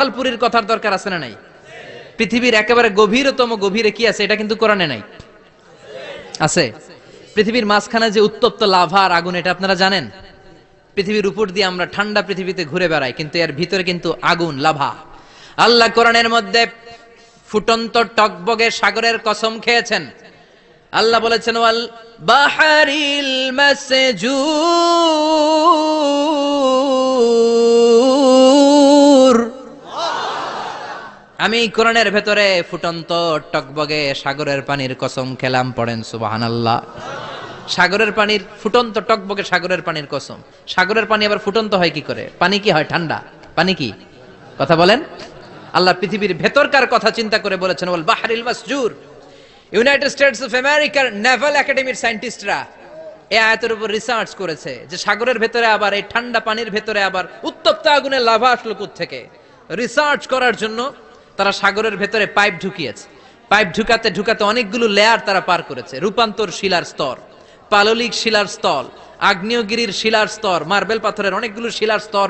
পাতালপুরীর কথার দরকার আছে না নাই? পৃথিবীর একেবারে গভীরতম গভীরে কি আছে? এটা কিন্তু কোরআনে নাই। আছে? পৃথিবীর মাঝখানে যে উত্তপ্ত লাভা আর আগুন, এটা আপনারা জানেন? পৃথিবীর উপর দিয়ে আমরা ঠান্ডা পৃথিবীতে ঘুরে বেড়াই, কিন্তু এর ভিতরে কিন্তু আগুন, লাভা। আল্লাহ কোরআনের মধ্যে ফুটন্ত টকবগে সাগরের কসম খেয়েছেন। আল্লাহ বলেছেন, ওয়াল বাহারিল মাসজুর আমি কোরআনের ভেতরে ফুটন্ত টকবগে সাগরের পানির কসম খেলাম পড়েন, সুবহানাল্লাহ। সাগরের পানির ফুটন্ত টকবগে সাগরের পানির কসম। সাগরের পানি আবার ফুটন্ত হয় কি করে? পানি কি হয়? ঠান্ডা। পানি কি? কথা বলেন? আল্লাহ পৃথিবীর ভেতরকার কথা চিন্তা করে বলেছেন বল বাহারিল মাসজুর। ইউনাইটেড স্টেটস অফ আমেরিকার নেভাল একাডেমির সায়েন্টিস্টরা এই আয়াতের উপর রিসার্চ করেছে যে সাগরের ভেতরে আবার, এই ঠান্ডা পানির ভেতরে আবার উত্তপ্ত আগুনের লাভা আসলো থেকে রিসার্চ করার জন্য তারা সাগরের ভেতরে পাইপ ঢুকিয়েছে। পাইপ ঢুকাতে ঢুকাতে অনেকগুলো লেয়ার তারা পার করেছে। রূপান্তর শিলার স্তর, পাললিক শিলার স্তর আগ্নেয়গিরির শিলার স্তর, মার্বেল পাথরের অনেকগুলো শিলার স্তর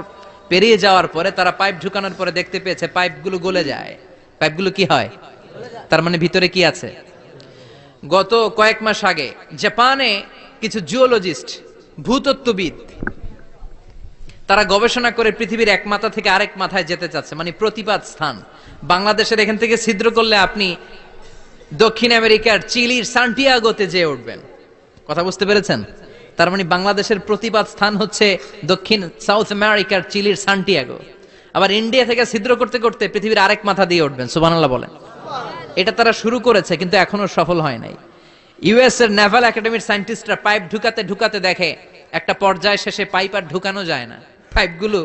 পেরিয়ে যাওয়ার পরে তারা পাইপ ঢুকানোর পরে দেখতে পেয়েছে পাইপগুলো গলে যায়। পাইপগুলো কি হয়? তার মানে ভিতরে কি আছে? গত কয়েক মাস আগে জাপানে কিছু জিওলজিস্ট ভূতত্ত্ববিদ তারা গবেষণা করে পৃথিবীর এক মাথা থেকে আরেক মাথায় যেতে চাচ্ছে মানে প্রতিপাদ স্থান। বাংলাদেশের এখান থেকে ছিদ্র করলে আপনি দক্ষিণ আমেরিকার চিলির সান্টিয়াগোতে যেয়ে উঠবেন। কথা বুঝতে পেরেছেন? তার মানে বাংলাদেশের প্রতিপাদ স্থান হচ্ছে দক্ষিণ সাউথ আমেরিকার চিলির সান্টিয়াগো। আবার ইন্ডিয়া থেকে ছিদ্র করতে করতে পৃথিবীর আরেক মাথা দিয়ে উঠবেন, সুবহানাল্লাহ বলেন। এটা তারা শুরু করেছে, কিন্তু এখনও সফল হয় নাই। ইউএস এর নেভাল একাডেমির সায়েন্টিস্টরা পাইপ ঢুকাতে ঢুকাতে দেখে, একটা পর্যায় শেষে পাইপ আর ঢুকানো যায় না। পাইপগুলো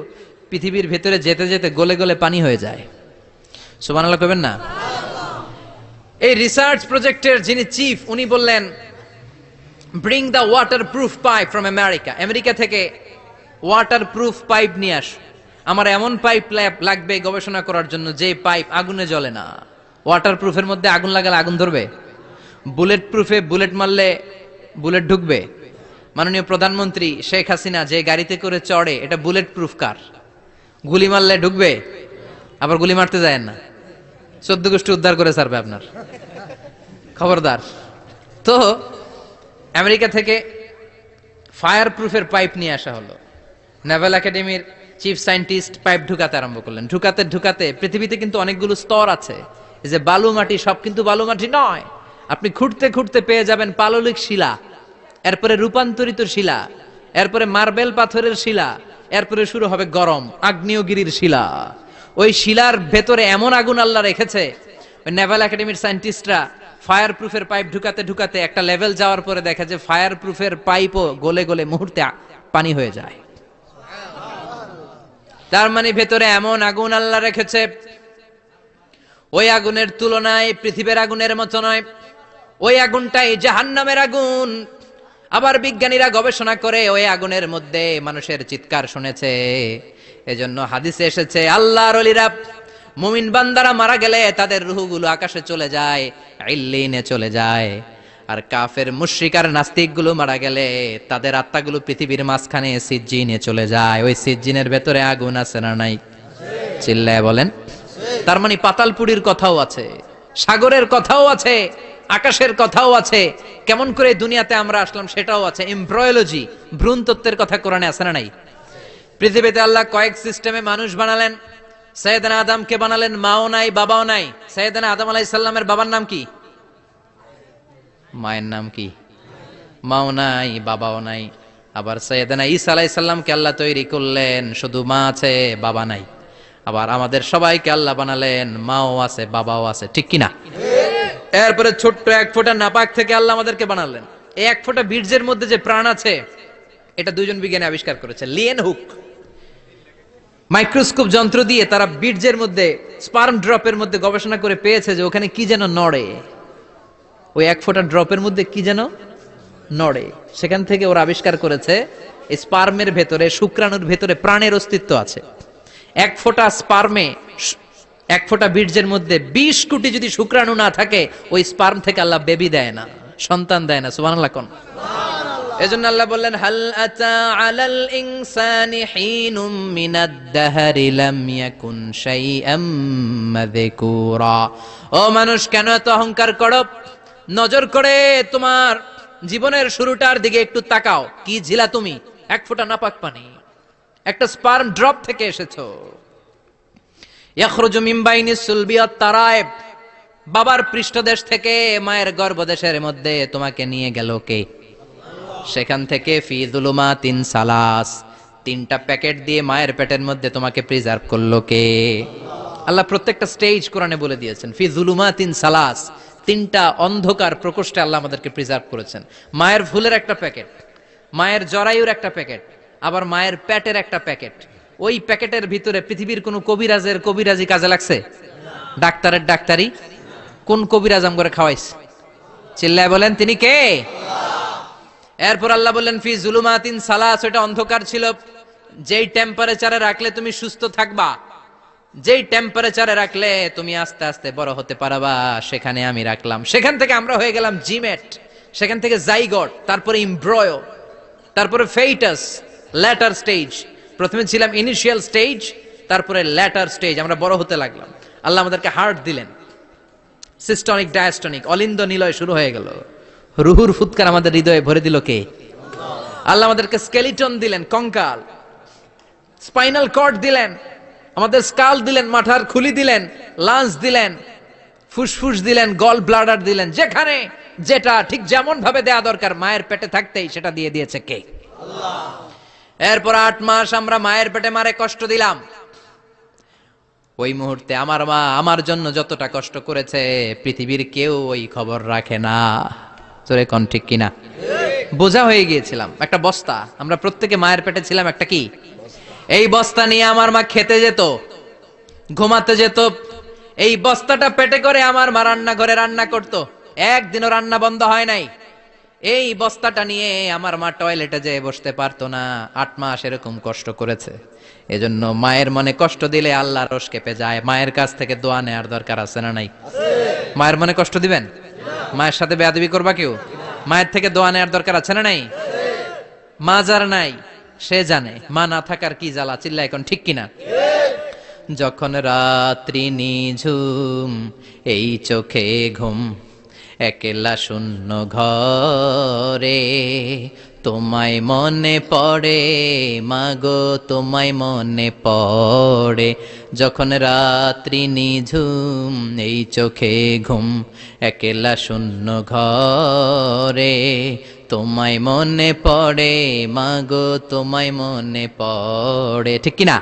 পৃথিবীর ভেতরে যেতে যেতে গলে গলে পানি হয়ে যায়। সুবহানাল্লাহ কবেন না? এই রিসার্চ প্রজেক্টের যিনি চিফ উনি বললেন bring the waterproof pipe from America America থেকে ওয়াটার প্রুফ পাইপ নিয়ে আস। আমার এমন পাইপ লাগবে গবেষণা করার জন্য যে পাইপ আগুনে জ্বলে না। ওয়াটার প্রুফের মধ্যে আগুন লাগালে আগুন ধরবে? বুলেট প্রুফে বুলেট মারলে বুলেট ঢুকবে? মাননীয় প্রধানমন্ত্রী শেখ হাসিনা যে গাড়িতে করে চড়ে, এটা বুলেট প্রুফ কার গুলি মারলে ঢুকবে, আবার গুলি মারতে যায় না। চোদ্দ গোষ্ঠী উদ্ধার করে সারবে আপনার। খবরদার। তো, আমেরিকা থেকে ফায়ার প্রুফের পাইপ নিয়ে আসা হলো। নেভাল একাডেমির চিফ সায়েন্টিস্ট পাইপ ঢুকাতে আরম্ভ করলেন। ঢুকাতে ঢুকাতে পৃথিবীতে কিন্তু অনেকগুলো স্তর আছে। যে বালু মাটি সব কিন্তু বালু মাটি নয়। আপনি খুঁড়তে খুঁড়তে পেয়ে যাবেন পাললিক শিলা। এরপরে রূপান্তরিত শিলা, এরপরে মার্বেল পাথরের শিলা, এরপরে শুরু হবে গরম, আগ্নেয়গিরির শিলা। ওই শিলার ভেতরে এমন আগুন আল্লাহ রেখেছে নেভাল একাডেমির সায়েন্টিস্টরা ফায়ার প্রুফের পাইপ ঢুকাতে ঢুকাতে একটা লেভেল যাওয়ার পরে দেখা যে ফায়ার প্রুফের পাইপও গলে গলে মুহূর্তে পানি হয়ে যায়। তার মানে ভেতরে এমন আগুন আল্লাহ রেখেছে, ওই আগুনের তুলনায় পৃথিবীর আগুনের মতো নয়, ওই আগুনটাই জাহান্নামের আগুন। আবার বিজ্ঞানীরা গবেষণা করে ওই আগুনের মধ্যে মানুষের চিৎকার শুনেছে। এজন্য হাদিসে এসেছে, আল্লাহর অলিরা মুমিন বান্দারা মারা গেলে তাদের রুহগুলো আকাশে চলে যায়, ইল্লিনে চলে যায়। আর কাফের মুশরিকার নাস্তিকগুলো মারা গেলে তাদের আত্মাগুলো পৃথিবীর মাঝখানে সিজ্জিনে চলে যায়। ওই সিজ্জিনের ভেতরে আগুন আছে না নাই? চিল্লায় বলেন। তার মানে পাতালপুরীর কথাও আছে, সাগরের কথাও আছে। আকাশের কথাও আছে। কেমন করে দুনিয়াতে আমরা আসলাম সেটাও আছে। এমব্রয়োলজি ভ্রূণ তত্ত্বের কথা কোরআনে আছে না নাই? পৃথিবীতে আল্লাহ কয়েক সিস্টেমে মানুষ বানালেন। সৈয়দনা আদমকে বানালেন, মাও নাই, বাবাও নাই। সৈয়দনা আদম আলাই সাল্লামের বাবার নাম কি? মায়ের নাম কি? মাও নাই, বাবাও নাই। আবার সৈয়দনা ঈসা আলাই সাল্লামকে আল্লাহ তৈরি করলেন, শুধু মা আছে, বাবা নাই। আবার আমাদের সবাইকে আল্লাহ বানালেন, মাও আছে, বাবাও আছে, ঠিক কিনা? এরপরে ছোট্ট এক ফোঁটা নাপাক থেকে আল্লাহ আমাদেরকে বানালেন। এই এক ফোঁটা বীর্যের মধ্যে যে প্রাণ আছে, এটা দুজন বিজ্ঞানী আবিষ্কার করেছে লিয়েন হুক। মাইক্রোস্কোপ যন্ত্র দিয়ে তারা বীর্যের মধ্যে, স্পার্ম ড্রপের মধ্যে গবেষণা করে পেয়েছে যে ওখানে কি যেন নড়ে। ওই এক ফোঁটা ড্রপের মধ্যে কি যেন নড়ে। সেখান থেকে ওরা আবিষ্কার করেছে স্পার্মের ভেতরে, শুক্রাণুর ভেতরে প্রাণের অস্তিত্ব আছে। এক ফোঁটা স্পার্মে এক ফোঁটা বীর্যের মধ্যে বিশ কোটি যদি শুক্রাণু না থাকে, ওই স্পার্ম থেকে আল্লাহ বেবি দেয় না, সন্তান দেয় না, সুবহানাল্লাহ কোন? এজন্য আল্লাহ বললেন, হাল আতা আলাল ইনসানি হিনুম মিনাদ দাহরি লাম ইয়াকুন শাইআম মাযকুরা। ও মানুষ, কেন এত অহংকার করো? নজর করে তোমার জীবনের শুরুটার দিকে একটু তাকাও। কি ঝিলা তুমি? এক ফোঁটা নাপাক পানি। একটা স্পার্ম ড্রপ থেকে এসেছ। ইয়াখরুজু মিন বাইনি সুলবি তারায়েব। বাবার পৃষ্ঠদেশ থেকে মায়ের গর্ভদেশের মধ্যে তোমাকে নিয়ে গেল কে? সেখান থেকে ফি দুলুমা তিন সালাস। তিনটা প্যাকেট দিয়ে মায়ের পেটের মধ্যে তোমাকে প্রিজার্ভ করল কে? আল্লাহ প্রত্যেকটা স্টেজ কোরআনে বলে দিয়েছেন, ফি জুলুমা তিন সালাস। তিনটা অন্ধকার প্রকোষ্ঠে আল্লাহ আমাদেরকে প্রিজার্ভ করেছেন। মায়ের ফুলের একটা প্যাকেট, মায়ের জরায়ুর একটা প্যাকেট, আবার মায়ের প্যাটের একটা প্যাকেট। ওই প্যাকেটের ভিতরে পৃথিবীর কোন কবিরাজের কবিরাজি কাজে লাগছে? ডাক্তারের ডাক্তারি? কোন কবিরাজ আম করে খাওয়াইছে? চিল্লায় বলেন, তিনি কে? এরপর আল্লাহ বললেন, ফি জুলুমাতিন সালাস ওটা অন্ধকার ছিল। যেই টেম্পারেচারে রাখলে তুমি সুস্থ থাকবা, যেই টেম্পারেচারে রাখলে তুমি আস্তে আস্তে বড় হতে পারবা, সেখানে আমি রাখলাম। সেখান থেকে আমরা হয়ে গেলাম জিমেট, সেখান থেকে জাইগট, তারপরে ইমব্রয়, তারপরে ফেইটাস ল্যাটার স্টেজ প্রথমে ছিলাম ইনিশিয়াল স্টেজ তারপরে ল্যাটার স্টেজ আমরা বড় হতে লাগলাম। আল্লাহ আমাদেরকে হার্ট দিলেন। সিস্টনিক ডায়াস্টনিক অলিন্দ নিলয় শুরু হয়ে গেল। রুহুর ফুৎকার আমাদের হৃদয়ে ভরে দিল কে? আল্লাহ আমাদেরকে স্কেলিটন দিলেন, কঙ্কাল। স্পাইনাল কর্ড দিলেন। আমাদের স্কাল দিলেন, মাথার খুলি দিলেন লাঞ্চ দিলেন, ফুসফুস দিলেন গল ব্লাডার দিলেন, যেখানে যেটা ঠিক যেমন ভাবে দেয়া দরকার, মায়ের পেটে থাকতেই সেটা দিয়ে দিয়েছে কে? এরপর আট মাস আমরা মায়ের পেটে মারে কষ্ট দিলাম। ওই মুহূর্তে আমার মা আমার জন্য যতটা কষ্ট করেছে, পৃথিবীর কেউ ওই খবর রাখে না। তোরে কন ঠিক কিনা? বোঝা হয়ে গিয়েছিলাম। একটা বস্তা। আমরা প্রত্যেকে মায়ের পেটে ছিলাম একটা কি? এই বস্তা নিয়ে আমার মা খেতে যেত, ঘুমাতে যেত। এই বস্তাটা পেটে করে আমার মা রান্না করে রান্না করতো। একদিনও রান্না বন্ধ হয় নাই। এই বস্তাটা নিয়ে আমার মা টয়লেটে যেয়ে বসতে পারতো না। আট মাস এরকম কষ্ট করেছে। এজন্য মায়ের মনে কষ্ট দিলে আল্লাহ রস কেঁপে যায়। মায়ের কাছ থেকে দোয়া নেওয়ার দরকার আছে না নাই? মায়ের মনে কষ্ট দিবেন? মায়ের সাথে বেয়াদবি করবা কেউ? মায়ের থেকে দোয়া নেওয়ার দরকার আছে না নাই? মা যার নাই, সে জানে। মা না থাকার কি জ্বালা? চিল্লা এখন ঠিক কিনা? যখন রাত্রি নিঝুম, এই চোখে ঘুম। একলা শূন্য ঘরে। তোমায় মনে পড়ে মাগো তোমায় মনে পড়ে। যখন রাত্রি নিঝুম এই চোখে ঘুম একলা শূন্য ঘরে। তোমায় মনে পড়ে মাগো তোমায় মনে পড়ে। ঠিক কিনা?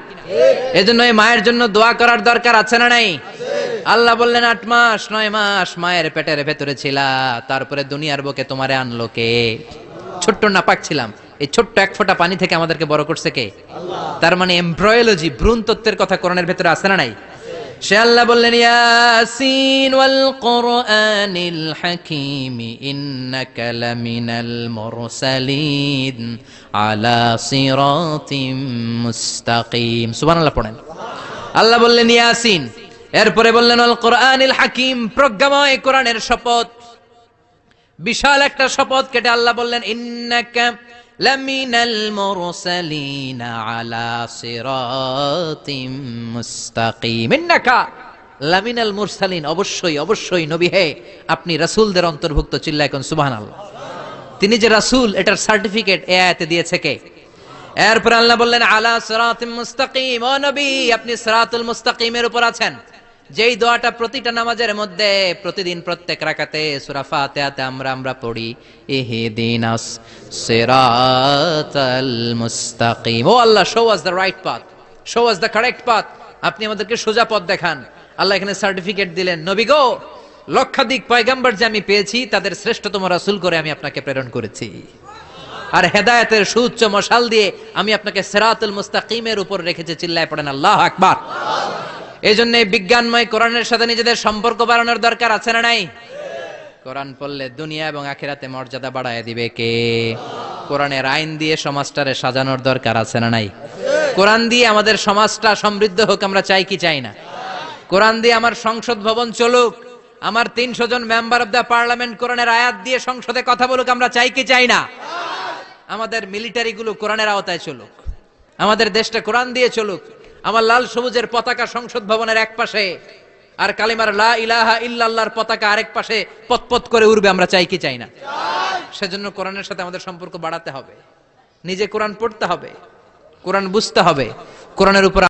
এজন্য এই মায়ের জন্য দোয়া করার দরকার আছে না নাই? আল্লাহ বললেন, আট মাস, নয় মাস মায়ের পেটের ভেতরে ছিলা, তারপরে দুনিয়ার বুকে তোমারে আনলো কে? ছোট্ট নাপাক ছিলাম। এই ছোট্ট এক ফোঁটা পানি থেকে আমাদেরকে বড় করছে কে? তার মানে এমব্রয়োলজি ভ্রূণ তত্ত্বের কথা কোরআনের ভেতরে আছে না নাই? সে আল্লাহ বললেন, ইয়াসিন ওয়াল কোরআনিল হাকিম ইন্নাকা লামিনাল মুরসালিন আলা সিরাতিম মুস্তাকিম। সুবহানাল্লাহ পড়েন। আল্লাহ বললেন, ইয়াসিন এরপরে বললেন, আল কোরআনিল হাকিম, প্রজ্ঞাময় কোরআনের শপথ। বিশাল একটা শপথ কেটে আল্লাহ বললেন, ইন্নাকা লামিনাল মুরসালিন আলা সিরাতিম মুস্তাকিম। ইন্নাকা লামিনাল মুরসালিন, অবশ্যই অবশ্যই নবী হে, আপনি রাসূলদের অন্তর্ভুক্ত চিল্লা এখন সুবহানাল্লাহ। তিনি যে রাসূল, এটার সার্টিফিকেট এ আয়াতে দিয়েছে কে? এরপর আল্লাহ বললেন, আলা সিরাতিম মুস্তাকিম। ও নবী, আপনি সিরাতুল মুস্তাকিমের উপর আছেন। যেই দোয়াটা প্রতিটা নামাজের মধ্যে প্রতিদিন প্রত্যেক রাকাতে, সূরা ফাতিহাতে আমরা আমরা পড়ি সিরাতাল মুস্তাকিম। ও Allah show us the right path show us the correct path আপনি আমাদেরকে সোজা পথ দেখান। আল্লাহ এখানে সার্টিফিকেট দিলেন, নবী গো, লক্ষাধিক পয়গাম্বর যে আমি পেয়েছি, তাদের শ্রেষ্ঠতম রাসূল করে আমি আপনাকে প্রেরণ করেছি। আর হেদায়েতের সুউচ্চ মশাল দিয়ে আমি আপনাকে সেরাতুল মুস্তাকিমের উপর রেখেছি, চিল্লায় পড়েন, আল্লাহ আকবার। এই জন্য বিজ্ঞানময় কোরআনের সাথে নিজেদের সম্পর্ক বাড়ানোর দরকার আছে না নাই? কোরআন পড়লে দুনিয়া এবং আখিরাতে মর্যাদা বাড়ায় দিবে কে? কোরআনের আইন দিয়ে সমাজটারে সাজানোর দরকার আছে না নাই? কোরআন দিয়ে আমাদের সমাজটা সমৃদ্ধ হোক আমরা চাই কি চাই না? কোরআন দিয়ে আমার সংসদ ভবন চলুক, আমার তিনশো জন মেম্বার অব দ্য পার্লামেন্ট কোরআনের আয়াত দিয়ে সংসদে কথা বলুক, আমরা চাই কি চাই না? আমাদের মিলিটারিগুলো কোরআনের আওতায় চলুক, আমাদের দেশটা কোরআন দিয়ে চলুক আমার লাল সবুজের পতাকা সংসদ ভবনের এক পাশে, আর কালিমার লা ইলাহা ইল্লাল্লাহর পতাকা আরেক পাশে পতপত করে উড়বে, আমরা চাই কি চাই না। সেজন্য কোরআনের সাথে আমাদের সম্পর্ক বাড়াতে হবে। নিজে কোরআন পড়তে হবে, কোরআন বুঝতে হবে, কোরআনের উপর